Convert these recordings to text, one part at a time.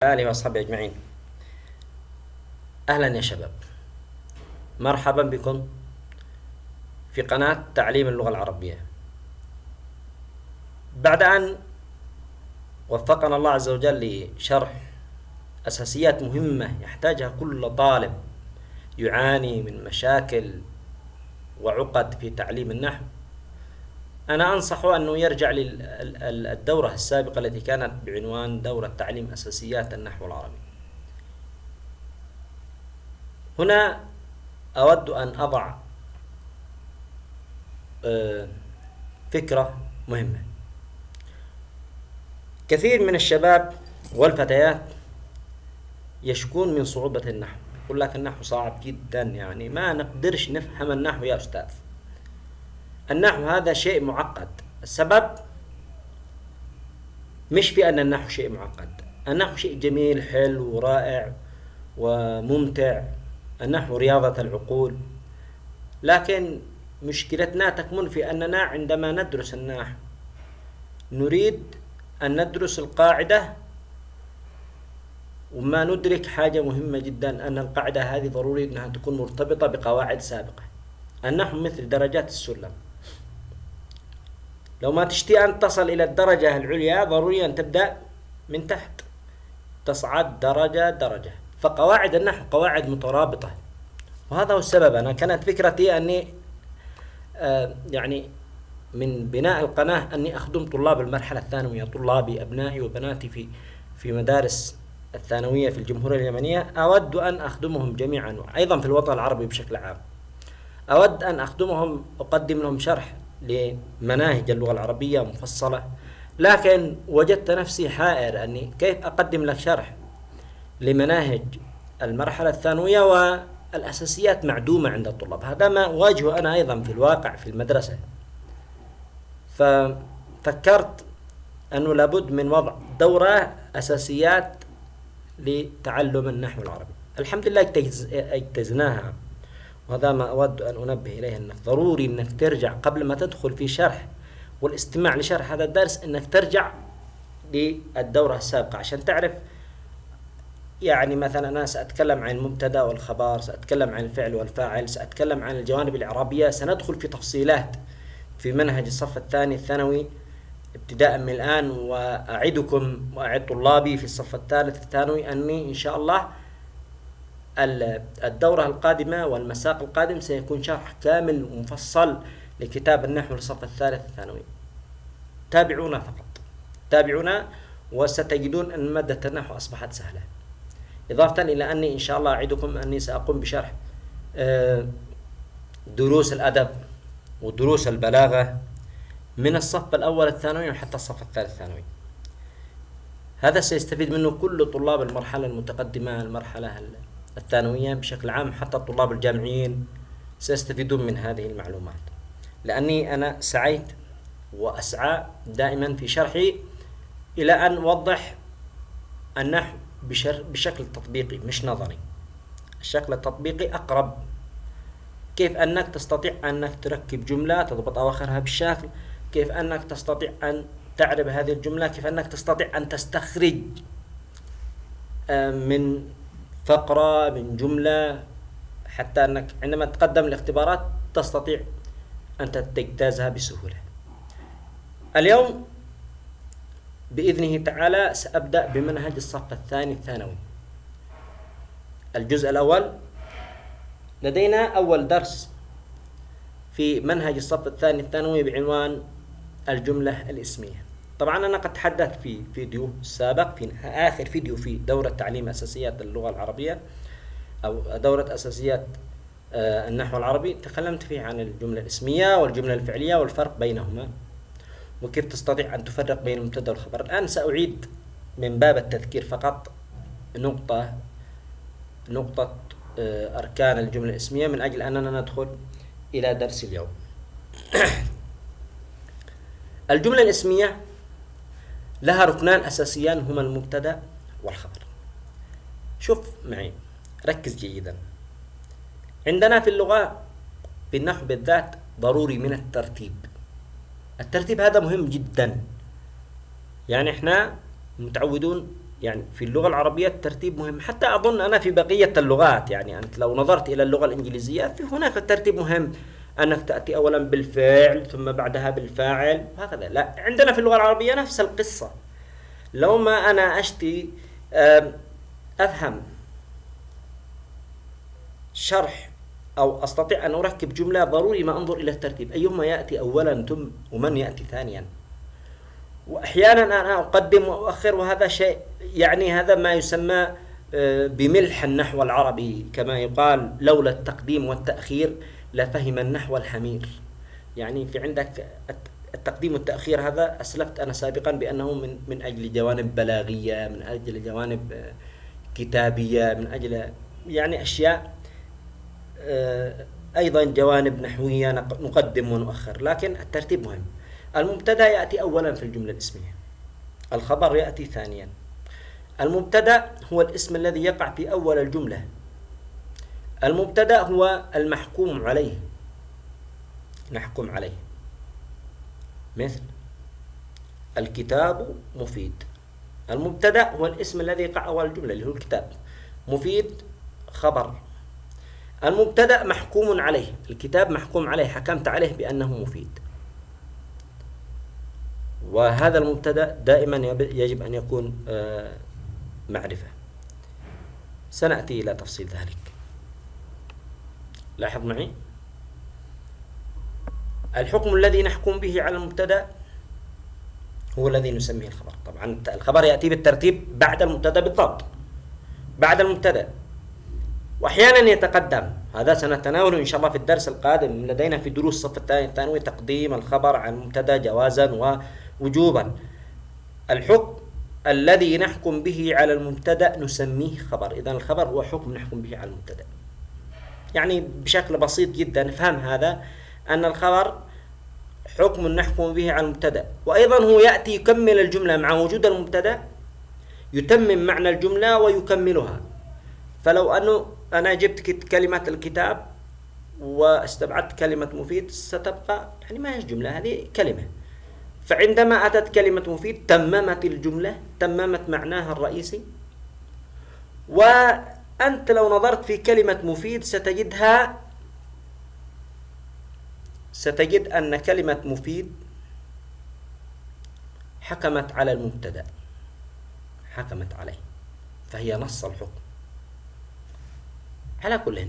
آله وأصحابه أجمعين. أهلا يا شباب. مرحبا بكم في قناة تعليم اللغة العربية. بعد أن وفقنا الله عز وجل لشرح أساسيات مهمة يحتاجها كل طالب يعاني من مشاكل وعقد في تعليم النحو أنا أنصحه أنه يرجع للدورة السابقة التي كانت بعنوان دورة تعليم أساسيات النحو العربي. هنا أود أن أضع آه، فكرة مهمة. كثير من الشباب والفتيات يشكون من صعوبة النحو يقول لك النحو صعب جدا يعني ما نقدرش نفهم النحو يا أستاذ. النحو هذا شيء معقد. السبب مش في أن النحو شيء معقد. النحو شيء جميل حلو ورائع وممتع. النحو رياضة العقول. لكن مشكلتنا تكمن في أننا عندما ندرس النحو نريد أن ندرس القاعدة وما ندرك حاجة مهمة جدا أن القاعدة هذه ضروري أنها تكون مرتبطة بقواعد سابقة. النحو مثل درجات السلم. لو ما تشتي أن تصل إلى الدرجة العليا ضروري أن تبدأ من تحت. تصعد درجة درجة. فقواعد النحو قواعد مترابطة. وهذا هو السبب. أنا كانت فكرتي أني آه يعني من بناء القناة أني أخدم طلاب المرحلة الثانوية طلابي أبنائي وبناتي في في مدارس الثانوية في الجمهورية اليمنية. أود أن أخدمهم جميعا أيضا في الوطن العربي بشكل عام. أود أن أخدمهم أقدم لهم شرح. لمناهج اللغة العربية مفصلة. لكن وجدت نفسي حائر أني كيف أقدم لك شرح لمناهج المرحلة الثانوية والأساسيات معدومة عند الطلاب. هذا ما أواجهه أنا أيضا في الواقع في المدرسة. ففكرت أنه لابد من وضع دورة أساسيات لتعلم النحو العربي. الحمد لله اجتزناها. وهذا ما أود أن أنبه إليه أنك ضروري أنك ترجع قبل ما تدخل في شرح. والاستماع لشرح هذا الدرس أنك ترجع للدورة السابقة عشان تعرف يعني مثلا أنا سأتكلم عن المبتدأ والخبر سأتكلم عن الفعل والفاعل سأتكلم عن الجوانب الإعرابية. سندخل في تفصيلات في منهج الصف الثاني الثانوي ابتداء من الآن وأعدكم وأعد طلابي في الصف الثالث الثانوي أني إن شاء الله الدورة القادمة والمساق القادم سيكون شرح كامل ومفصل لكتاب النحو للصف الثالث الثانوي. تابعونا فقط. تابعونا وستجدون أن مادة النحو أصبحت سهلة. إضافة إلى أني إن شاء الله أعدكم أني سأقوم بشرح آه، دروس الأدب ودروس البلاغة من الصف الأول الثانوي حتى الصف الثالث الثانوي. هذا سيستفيد منه كل طلاب المرحلة المتقدمة المرحلة الثانوية بشكل عام حتى الطلاب الجامعيين سيستفيدون من هذه المعلومات. لأني أنا سعيت وأسعى دائما في شرحي إلى أن أوضح النحو بشكل تطبيقي مش نظري. الشكل التطبيقي أقرب. كيف أنك تستطيع أنك تركب جملة تضبط أواخرها بالشكل كيف أنك تستطيع أن تعرب هذه الجملة؟ كيف أنك تستطيع أن تستخرج آه، من فقرة من جملة حتى أنك عندما تقدم الاختبارات تستطيع أن تجتازها بسهولة. اليوم بإذنه تعالى سأبدأ بمنهج الصف الثاني الثانوي. الجزء الأول لدينا أول درس في منهج الصف الثاني الثانوي بعنوان الجملة الإسمية. طبعا أنا قد تحدثت في فيديو سابق في آخر فيديو في دورة تعليم أساسيات اللغة العربية أو دورة أساسيات آه، النحو العربي. تكلمت فيه عن الجملة الاسمية والجملة الفعلية والفرق بينهما وكيف تستطيع أن تفرق بين المبتدأ والخبر الآن سأعيد من باب التذكير فقط نقطة نقطة آه، أركان الجملة الاسمية من أجل أننا ندخل إلى درس اليوم. الجملة الاسمية لها ركنان أساسيان هما المبتدأ والخبر. شوف معي ركز جيدا. عندنا في اللغة في النحو بالذات ضروري من الترتيب. الترتيب هذا مهم جدا. يعني إحنا متعودون يعني في اللغة العربية الترتيب مهم. حتى أظن أنا في بقية اللغات يعني أنت لو نظرت إلى اللغة الإنجليزية في هناك الترتيب مهم. أنك تأتي أولا بالفعل ثم بعدها بالفاعل وهكذا لا عندنا في اللغة العربية نفس القصة. لو ما أنا أشتي أفهم شرح أو أستطيع أن أركب جملة ضروري ما أنظر إلى الترتيب أيهما يأتي أولا ثم ومن يأتي ثانيا؟ وأحيانا أنا أقدم وأؤخر وهذا شيء يعني هذا ما يسمى آه، بملح النحو العربي كما يقال لولا التقديم والتأخير. لفهم النحو الحمير. يعني في عندك التقديم والتأخير هذا أسلفت أنا سابقا بأنه من من أجل جوانب بلاغية من أجل جوانب آه، كتابية من أجل يعني أشياء آه، أيضا جوانب نحوية نقدم ونؤخر. لكن الترتيب مهم. المبتدأ يأتي أولا في الجملة الإسمية. الخبر يأتي ثانيا. المبتدأ هو الاسم الذي يقع في أول الجملة. المبتدا هو المحكوم عليه. نحكم عليه. مثل الكتاب مفيد. المبتدا هو الاسم الذي يقع اول الجملة اللي هو الكتاب. مفيد خبر. المبتدا محكوم عليه. الكتاب محكوم عليه. حكمت عليه بأنه مفيد. وهذا المبتدا دائما يجب أن يكون آه، معرفة. سنأتي إلى تفصيل ذلك. لاحظ معي؟ الحكم الذي نحكم به على المبتدا هو الذي نسميه الخبر. طبعا الخبر يأتي بالترتيب بعد المبتدا بالضبط. بعد المبتدا. واحيانا يتقدم. هذا سنتناوله إن شاء الله في الدرس القادم. لدينا في دروس الصف الثاني الثانوي تقديم الخبر عن المبتدا جوازا ووجوبا. الحكم الذي نحكم به على المبتدا نسميه خبر. اذا الخبر هو حكم نحكم به على المبتدا. يعني بشكل بسيط جدا نفهم هذا أن الخبر حكم نحكم به على المبتدأ. وأيضا هو يأتي يكمل الجملة مع وجود المبتدأ يتمم معنى الجملة ويكملها. فلو أنه أنا جبت كلمة الكتاب واستبعدت كلمة مفيد ستبقى يعني ما هي جملة هذه كلمة. فعندما أتت كلمة مفيد تممت الجملة تممت معناها الرئيسي. وأنت لو نظرت في كلمة مفيد ستجدها ستجد أن كلمة مفيد حكمت على المبتدأ. حكمت عليه. فهي نص الحكم. على كل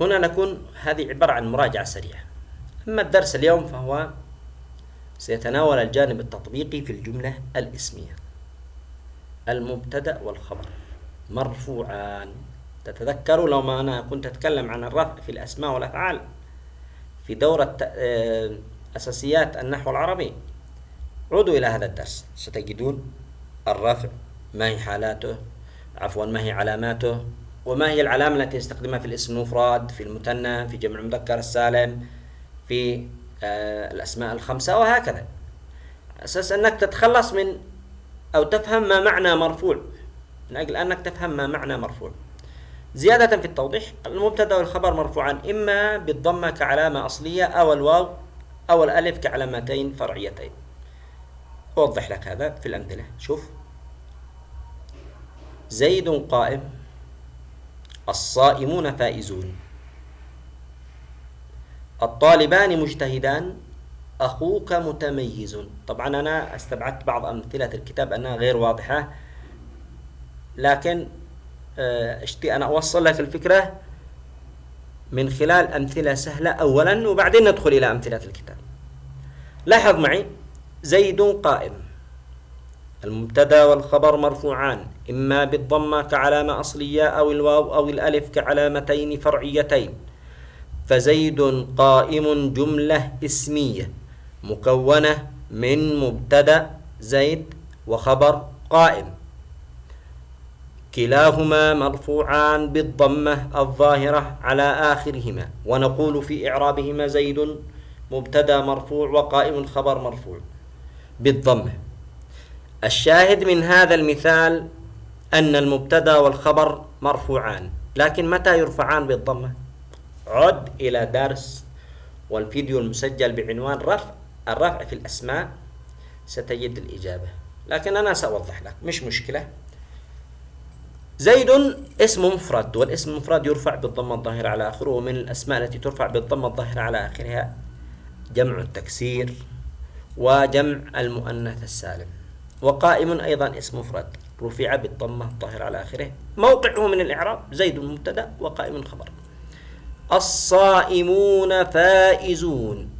هنا نكون هذه عبارة عن مراجعة سريعة. أما الدرس اليوم فهو سيتناول الجانب التطبيقي في الجملة الإسمية. المبتدأ والخبر. مرفوعان. تتذكروا لو ما أنا كنت أتكلم عن الرفع في الأسماء والأفعال في دورة آه، أساسيات النحو العربي. عودوا إلى هذا الدرس. ستجدون الرفع ما هي حالاته؟ عفوا ما هي علاماته؟ وما هي العلامة التي يستخدمها في الاسم المفرد في المثنى في جمع المذكر السالم في آه، الأسماء الخمسة وهكذا. أساس أنك تتخلص من أو تفهم ما معنى مرفوع. من أجل أنك تفهم ما معنى مرفوع. زيادة في التوضيح المبتدأ والخبر مرفوعان إما بالضمة كعلامة أصلية أو الواو أو الألف كعلامتين فرعيتين. أوضح لك هذا في الأمثلة. شوف. زيد قائم. الصائمون فائزون. الطالبان مجتهدان. أخوك متميز. طبعا أنا استبعدت بعض أمثلة الكتاب أنها غير واضحة لكن آه، اشتي أنا أوصل لك الفكرة من خلال أمثلة سهلة أولا وبعدين ندخل إلى أمثلة الكتاب. لاحظ معي زيد قائم. المبتدا والخبر مرفوعان إما بالضمة كعلامة أصلية أو الواو أو الألف كعلامتين فرعيتين. فزيد قائم جملة اسمية. مكونة من مبتدأ زيد وخبر قائم. كلاهما مرفوعان بالضمة الظاهرة على آخرهما. ونقول في إعرابهما زيد مبتدأ مرفوع وقائم الخبر مرفوع بالضمة. الشاهد من هذا المثال أن المبتدأ والخبر مرفوعان لكن متى يرفعان بالضمة؟ عد إلى درس والفيديو المسجل بعنوان رفع الرفع في الأسماء ستجد الإجابة. لكن أنا سأوضح لك مش مشكلة. زيد اسم مفرد والاسم المفرد يرفع بالضمة الظاهرة على آخره ومن الأسماء التي ترفع بالضمة الظاهرة على آخرها جمع التكسير وجمع المؤنث السالم. وقائم أيضا اسم مفرد رفع بالضمة الظاهرة على آخره. موقعه من الإعراب زيد مبتدأ وقائم خبر. الصائمون فائزون.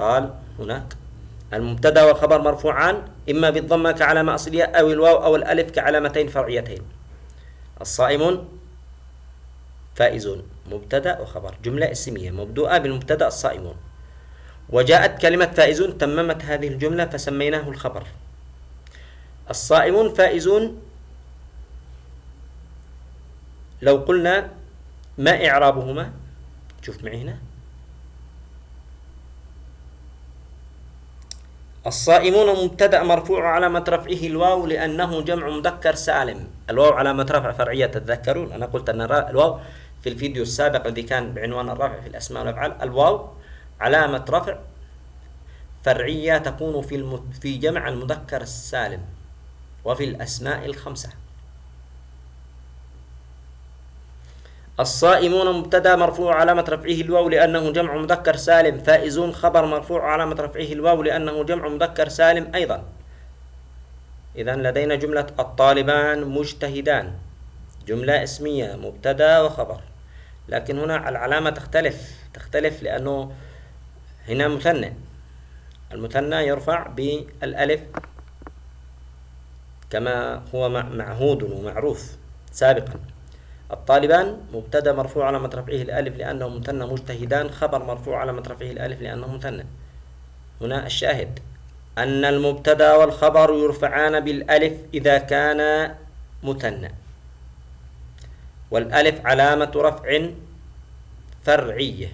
قال هناك المبتدا والخبر مرفوعان إما بالضمه كعلامة أصلية أو الواو أو الألف كعلامتين فرعيتين. الصائمون فائزون مبتدا وخبر. جملة اسمية مبدوءة بالمبتدا الصائمون. وجاءت كلمة فائزون تممت هذه الجملة فسميناه الخبر. الصائمون فائزون. لو قلنا ما إعرابهما؟ شوف معي هنا. الصائمون مبتدأ مرفوع علامة رفعه الواو لأنه جمع مذكر سالم. الواو علامة رفع فرعية تتذكرون. أنا قلت أن الواو في الفيديو السابق الذي كان بعنوان الرفع في الأسماء والأفعال الواو علامة رفع فرعية تكون في في جمع المذكر السالم وفي الأسماء الخمسة. الصائمون مبتدا مرفوع علامة رفعه الواو لأنه جمع مذكر سالم فائزون خبر مرفوع علامة رفعه الواو لأنه جمع مذكر سالم أيضا. إذا لدينا جملة الطالبان مجتهدان. جملة اسمية مبتدا وخبر. لكن هنا العلامة تختلف. تختلف لأنه هنا مثنى. المثنى يرفع بالألف كما هو معهود ومعروف سابقا. الطالبان مبتدا مرفوع على رفعه الألف لأنه مثنى مجتهدان خبر مرفوع على رفعه الألف لأنه مثنى هنا الشاهد أن المبتدا والخبر يرفعان بالألف إذا كان مثنى والألف علامة رفع فرعية.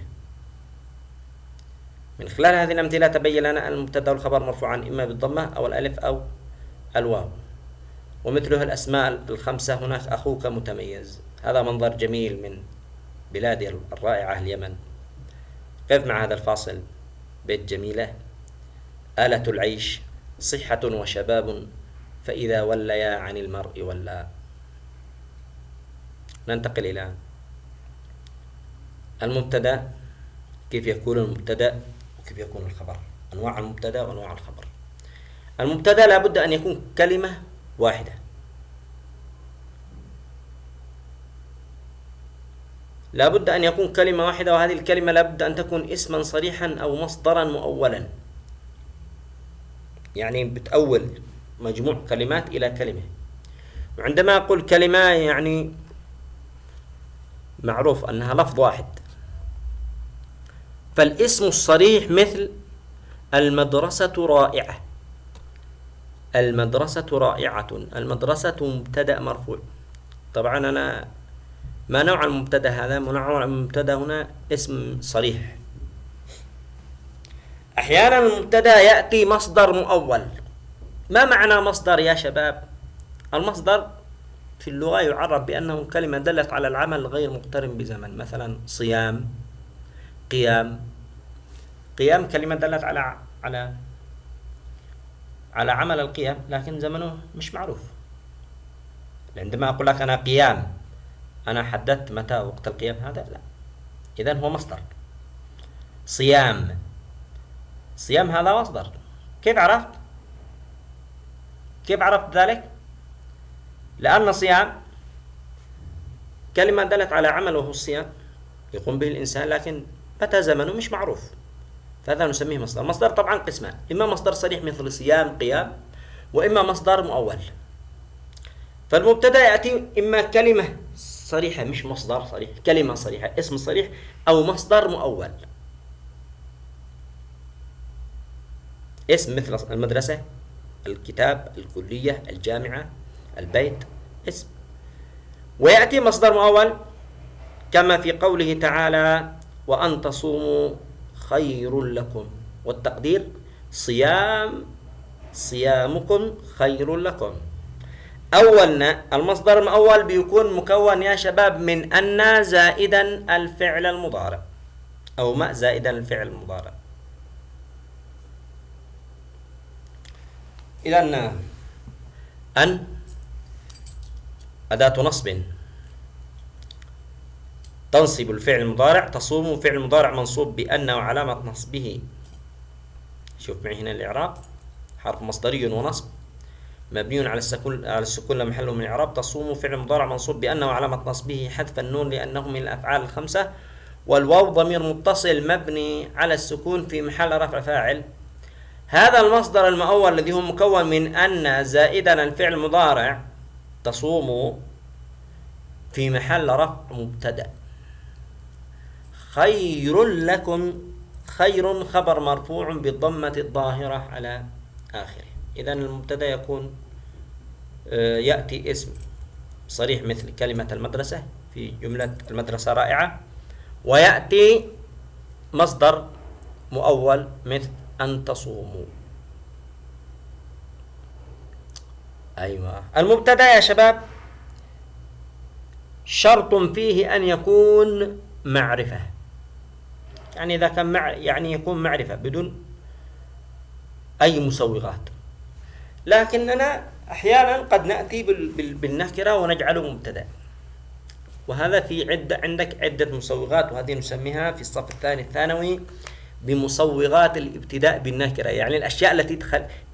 من خلال هذه الأمثلة تبين لنا أن المبتدا والخبر مرفوعان إما بالضمة أو الألف أو الواو. ومثله الأسماء الخمسة هناك أخوك متميز. هذا منظر جميل من بلادي الرائعة اليمن. قف مع هذا الفاصل بيت جميلة. آلة العيش صحة وشباب فإذا وليا عن المرء ولا. ننتقل إلى المبتدأ. كيف يكون المبتدأ وكيف يكون الخبر؟ أنواع المبتدأ وأنواع الخبر. المبتدأ لابد أن يكون كلمة واحدة. لابد أن يكون كلمة واحدة وهذه الكلمة لابد أن تكون اسما صريحا أو مصدرا مؤولا. يعني بتأول مجموع كلمات إلى كلمة. وعندما أقول كلمة يعني معروف أنها لفظ واحد. فالاسم الصريح مثل المدرسة رائعة. المدرسة رائعة. المدرسة مبتدأ مرفوع. طبعا أنا ما نوع المبتدأ هذا؟ نوع المبتدأ هنا؟ اسم صريح. أحيانا المبتدأ يأتي مصدر مؤول. ما معنى مصدر يا شباب؟ المصدر في اللغة يعرف بأنه كلمة دلت على العمل غير مقترن بزمن. مثلا صيام قيام. قيام كلمة دلت على على على عمل القيام لكن زمنه مش معروف. عندما أقول لك أنا قيام أنا حددت متى وقت القيام هذا؟ لا. إذا هو مصدر. صيام. صيام هذا مصدر. كيف عرفت؟ كيف عرفت ذلك؟ لأن صيام كلمة دلت على عمل وهو الصيام يقوم به الإنسان لكن متى زمنه؟ مش معروف. فهذا نسميه مصدر. مصدر طبعا قسمان. إما مصدر صريح مثل صيام قيام وإما مصدر مؤول. فالمبتدا يأتي إما كلمة صريحة مش مصدر صريح كلمة صريحة اسم صريح أو مصدر مؤول. اسم مثل المدرسة الكتاب الكلية الجامعة البيت اسم. ويأتي مصدر مؤول كما في قوله تعالى وأن تصوموا خير لكم. والتقدير صيام صيامكم خير لكم. أولنا المصدر الأول بيكون مكون يا شباب من أن زائدا الفعل المضارع أو ما زائدا الفعل المضارع. إذا أن أداة نصب تنصب الفعل المضارع تصوم فعل مضارع منصوب بأن وعلامة نصبه. شوف معي هنا الإعراب حرف مصدري ونصب. مبني على السكون على السكون لا محل من إعراب تصوم فعل مضارع منصوب بأن وعلامة نصبه حذف النون لأنه من الأفعال الخمسة. والواو ضمير متصل مبني على السكون في محل رفع فاعل. هذا المصدر المؤول الذي هو مكون من أن زائدا الفعل المضارع تصوم في محل رفع مبتدأ. خير لكم خير خبر مرفوع بالضمة الظاهرة على آخره. إذا المبتدأ يكون آه، يأتي اسم صريح مثل كلمة المدرسة في جملة المدرسة رائعة ويأتي مصدر مؤول مثل أن تصوموا. أيوة. المبتدأ يا شباب شرط فيه أن يكون معرفة. يعني إذا كان مع يعني يكون معرفة بدون أي مسوغات. لكننا أحيانا قد نأتي بالنكرة ونجعله مبتدأ. وهذا في عدة عندك عدة مسوغات وهذه نسميها في الصف الثاني الثانوي بمصوغات الابتداء بالنكرة. يعني الأشياء التي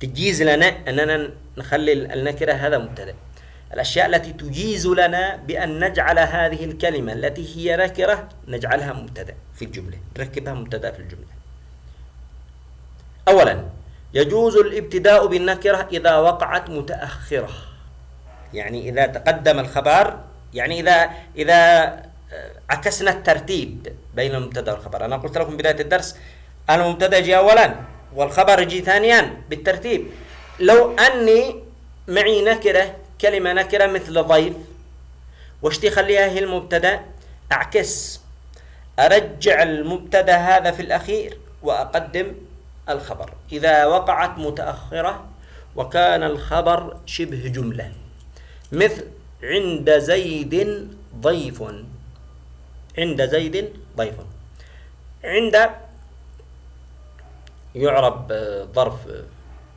تجيز لنا أننا نخلي النكرة هذا مبتدأ. الأشياء التي تجيز لنا بأن نجعل هذه الكلمة التي هي نكرة نجعلها مبتدأ في الجملة نركبها مبتدأ في الجملة. أولا يجوز الابتداء بالنكرة إذا وقعت متأخرة. يعني إذا تقدم الخبر يعني إذا إذا عكسنا الترتيب بين المبتدأ والخبر. أنا قلت لكم بداية الدرس المبتدأ يجي اولا والخبر يجي ثانيا بالترتيب. لو أني معي نكرة كلمة نكرة مثل ضيف واشتي خليها هي المبتدأ؟ أعكس. أرجع المبتدأ هذا في الأخير وأقدم الخبر. إذا وقعت متأخرة وكان الخبر شبه جملة. مثل عند زيد ضيف. عند زيد ضيف. عند يعرب ظرف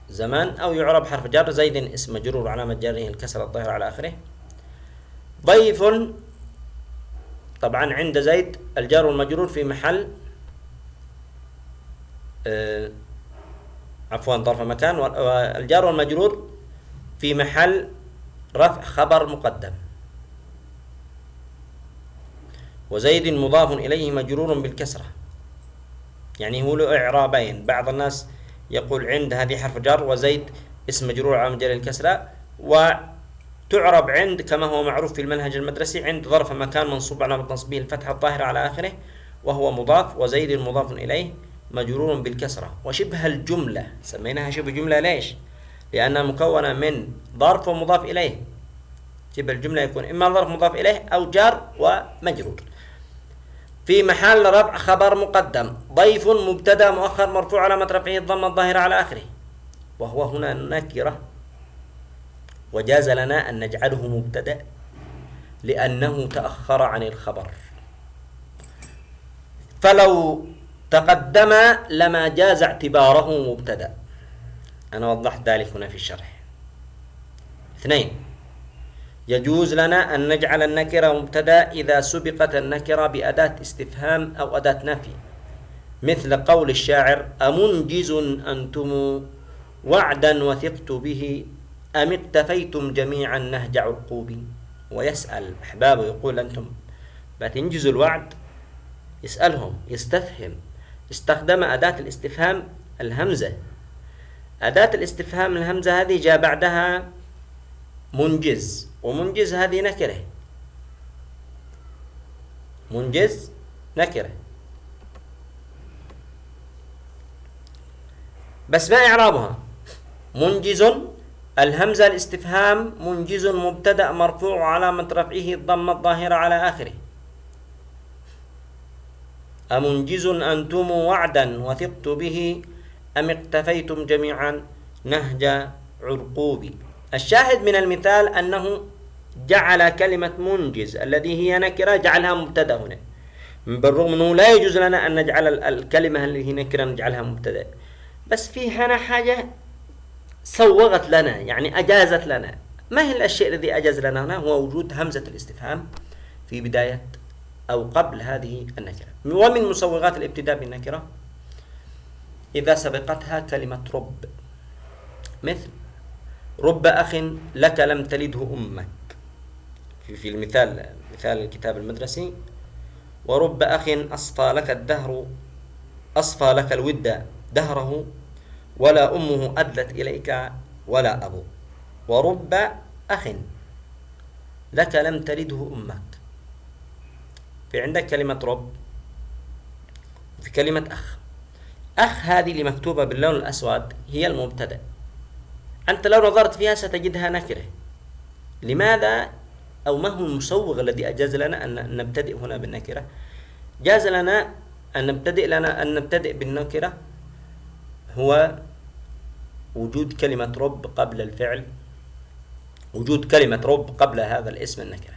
زمان أو يعرب حرف جر. زيد اسم مجرور علامة جره الكسر الظاهر على آخره. ضيف. طبعا عند زيد الجار والمجرور في محل عفوا ظرف مكان والجار والمجرور في محل رفع خبر مقدم. وزيد مضاف إليه مجرور بالكسرة. يعني هو له إعرابين. بعض الناس يقول عند هذه حرف جر وزيد اسم مجرور على مجرى الكسرة. وتعرب عند كما هو معروف في المنهج المدرسي عند ظرف مكان منصوب على نصبه الفتحة الظاهرة على آخره وهو مضاف وزيد مضاف إليه. مجرور بالكسرة. وشبه الجملة سميناها شبه جملة ليش؟ لأنها مكونة من ظرف ومضاف إليه. شبه الجملة يكون إما ظرف مضاف إليه أو جار ومجرور. في محل رفع خبر مقدم ضيف مبتدأ مؤخر مرفوع علامة رفعه الضمة الظاهرة على آخره. وهو هنا نكرة. وجاز لنا أن نجعله مبتدأ لأنه تأخر عن الخبر. فلو تقدم لما جاز اعتباره مبتدأ. أنا وضحت ذلك هنا في الشرح. اثنين يجوز لنا أن نجعل النكرة مبتدأ إذا سبقت النكرة بأداة استفهام أو أداة نفي. مثل قول الشاعر أمنجز أنتم وعدا وثقت به أم اكتفيتم جميعا نهج عرقوبي ويسأل أحبابه يقول أنتم بتنجزوا الوعد؟ يسألهم يستفهم. استخدم أداة الاستفهام الهمزة. أداة الاستفهام الهمزة هذه جاء بعدها منجز ومنجز هذه نكرة. منجز نكرة. بس ما إعرابها. منجز الهمزة الاستفهام منجز مبتدأ مرفوع علامة رفعه الضمة الظاهرة على آخره. أمنجز أنتم وعدا وثقت به أم اقتفيتم جميعا نهج عرقوبي الشاهد من المثال أنه جعل كلمة منجز الذي هي نكرة جعلها مبتدأ هنا. بالرغم أنه لا يجوز لنا أن نجعل الكلمة اللي هي نكرة نجعلها مبتدأ. بس في هنا حاجة سوغت لنا يعني أجازت لنا. ما هي الشيء الذي أجاز لنا هنا؟ هو وجود همزة الاستفهام في بداية أو قبل هذه النكرة. ومن مسوغات الابتداء بالنكرة إذا سبقتها كلمة رب. مثل رب أخ لك لم تلده أمك. في المثال مثال الكتاب المدرسي ورب أخ أصفى لك الدهر أصفى لك الود دهره ولا أمه أدلت إليك ولا أبو. ورب أخ لك لم تلده أمك. في عندك كلمة رب في كلمة أخ. أخ هذه اللي مكتوبة باللون الأسود هي المبتدأ. أنت لو نظرت فيها ستجدها نكرة. لماذا أو ما هو المسوغ الذي أجاز لنا أن نبتدئ هنا بالنكرة؟ جاز لنا أن نبتدئ لنا أن نبتدئ بالنكرة هو وجود كلمة رب قبل الفعل وجود كلمة رب قبل هذا الاسم النكرة.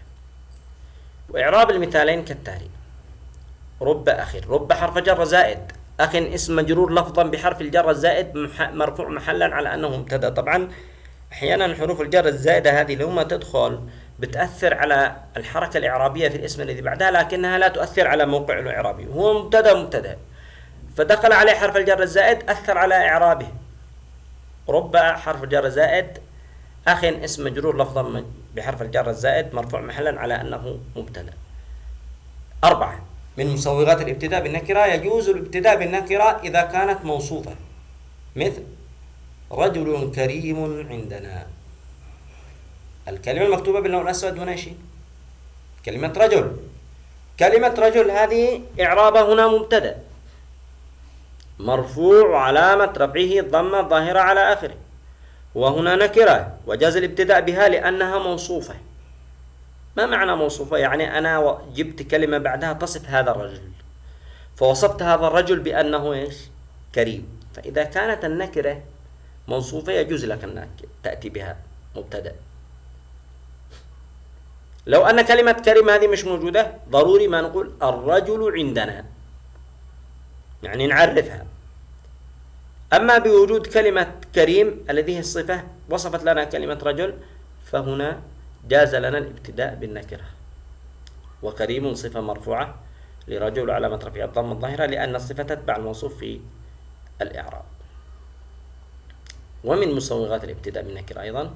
وإعراب المثالين كالتالي. رب أخ رب حرف جر زائد. أخ اسم مجرور لفظا بحرف الجر الزائد مرفوع محلا على أنه مبتدأ. طبعا أحيانا حروف الجر الزائدة هذه لما تدخل بتأثر على الحركة الإعرابية في الاسم الذي بعدها لكنها لا تؤثر على موقعه الإعرابي. هو مبتدأ مبتدأ. فدخل عليه حرف الجر الزائد أثر على إعرابه. رب حرف جر زائد. أخ اسم مجرور لفظا بحرف الجر الزائد مرفوع محلا على أنه مبتدأ. أربعة من مسوغات الابتداء بالنكرة يجوز الابتداء بالنكرة إذا كانت موصوفة. مثل رجل كريم عندنا. الكلمة المكتوبة باللون الأسود هنا شيء؟ كلمة رجل. كلمة رجل هذه إعرابها هنا مبتدأ. مرفوع علامة رفعه الضمة الظاهرة على آخره. وهنا نكرة. وجاز الابتداء بها لأنها موصوفة. ما معنى موصوفة؟ يعني أنا جبت كلمة بعدها تصف هذا الرجل. فوصفت هذا الرجل بأنه إيش؟ كريم. فإذا كانت النكرة موصوفة يجوز لك أنك تأتي بها مبتدأ. لو أن كلمة كريم هذه مش موجودة ضروري ما نقول الرجل عندنا. يعني نعرفها. أما بوجود كلمة كريم الذي هي الصفة وصفت لنا كلمة رجل فهنا جاز لنا الابتداء بالنكرة. وكريم صفة مرفوعة لرجل علامة رفيع الضم الظاهرة لأن الصفة تتبع الموصوف في الإعراب. ومن مسوغات الابتداء بالنكرة أيضا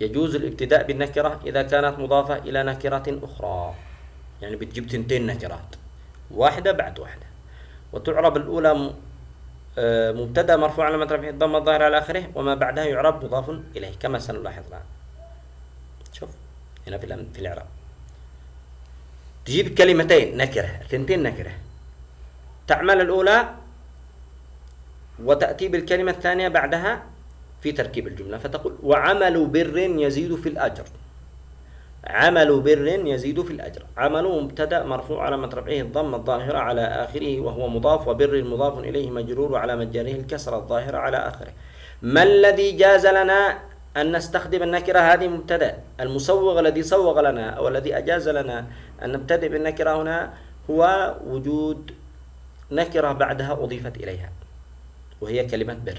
يجوز الابتداء بالنكرة إذا كانت مضافة إلى نكرة أخرى. يعني بتجيب تنتين نكرات واحدة بعد واحدة. وتعرب الأولى مبتدا مرفوع على رفعه الضم الظاهر على آخره وما بعدها يعرب مضاف إليه كما سنلاحظ الآن. شوف هنا في في الإعراب. تجيب كلمتين نكره ثنتين نكره. تعمل الأولى وتأتي بالكلمة الثانية بعدها في تركيب الجملة فتقول وعمل بر يزيد في الأجر. عمل بر يزيد في الأجر. عمل مبتدأ مرفوع على رفعه الضم الظاهرة على آخره وهو مضاف وبر مضاف إليه مجرور وعلى مجره الكسرة الظاهرة على آخره. ما الذي جاز لنا أن نستخدم النكرة هذه مبتدأ؟ المسوغ الذي سوغ لنا أو الذي أجاز لنا أن نبتدئ بالنكرة هنا هو وجود نكرة بعدها أضيفت إليها وهي كلمة بر.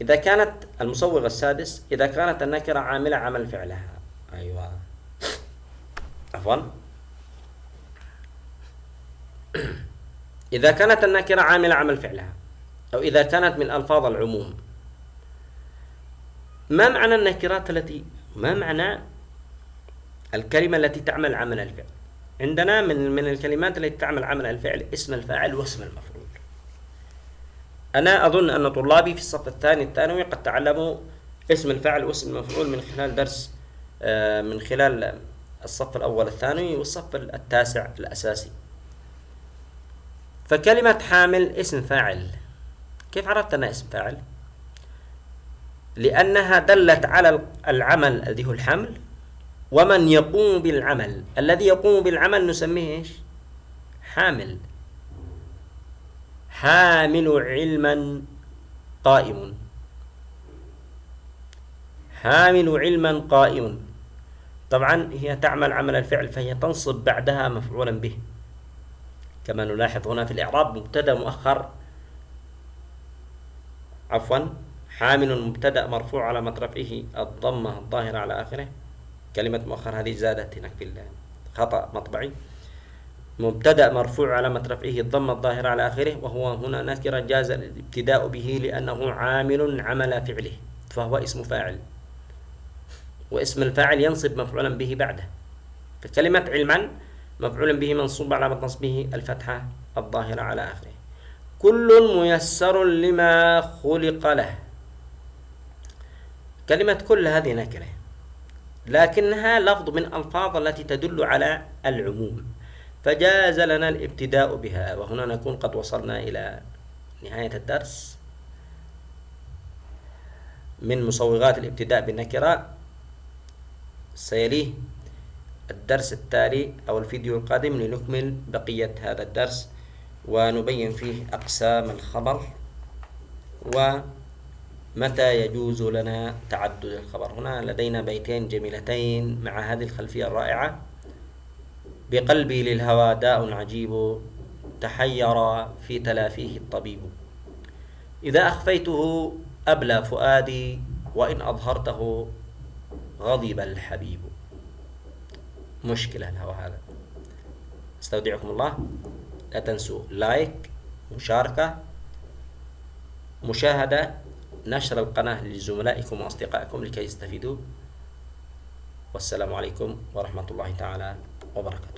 إذا كانت المسوغ السادس إذا كانت النكرة عاملة عمل فعلها عفوا. إذا كانت النكرة عاملة عمل فعلها أو إذا كانت من ألفاظ العموم ما معنى النكرات التي ما معنى الكلمة التي تعمل عمل الفعل؟ عندنا من من الكلمات التي تعمل عمل الفعل اسم الفاعل واسم المفعول. أنا أظن أن طلابي في الصف الثاني الثانوي قد تعلموا اسم الفاعل واسم المفعول من خلال درس آه، من خلال الصف الأول الثانوي والصف التاسع الأساسي. فكلمة حامل اسم فاعل. كيف عرفت أنها اسم فاعل؟ لأنها دلت على العمل الذي هو الحمل ومن يقوم بالعمل. الذي يقوم بالعمل نسميه إيش؟ حامل. حامل علما قائم. حامل علما قائم. طبعا هي تعمل عمل الفعل فهي تنصب بعدها مفعولا به. كما نلاحظ هنا في الإعراب مبتدأ مؤخر. عفوا حامل مبتدأ مرفوع على رفعه الضمة الظاهرة على آخره. كلمة مؤخر هذه زادت هناك في خطأ مطبعي. مبتدأ مرفوع على رفعه الضمة الظاهرة على آخره وهو هنا نكرة جاز الابتداء به لأنه عامل عمل فعله فهو اسم فاعل. واسم الفاعل ينصب مفعولا به بعده. فكلمة علما مفعول به منصوب على نصبه الفتحة الظاهرة على آخره. كل ميسر لما خلق له. كلمة كل هذه نكرة لكنها لفظ من ألفاظ التي تدل على العموم. فجاز لنا الابتداء بها وهنا نكون قد وصلنا إلى نهاية الدرس. من مصوغات الابتداء بالنكرة سيليه الدرس التالي أو الفيديو القادم لنكمل بقية هذا الدرس ونبين فيه أقسام الخبر ومتى يجوز لنا تعدد الخبر. هنا لدينا بيتين جميلتين مع هذه الخلفية الرائعة. بقلبي للهوى داء عجيب تحير في تلافيه الطبيب. إذا أخفيته أبلى فؤادي وإن أظهرته غضب الحبيب. مشكلة الهوى هذا أستودعكم الله. لا تنسوا لايك مشاركة مشاهدة نشر القناة لزملائكم وأصدقائكم لكي يستفيدوا والسلام عليكم ورحمة الله تعالى وبركاته.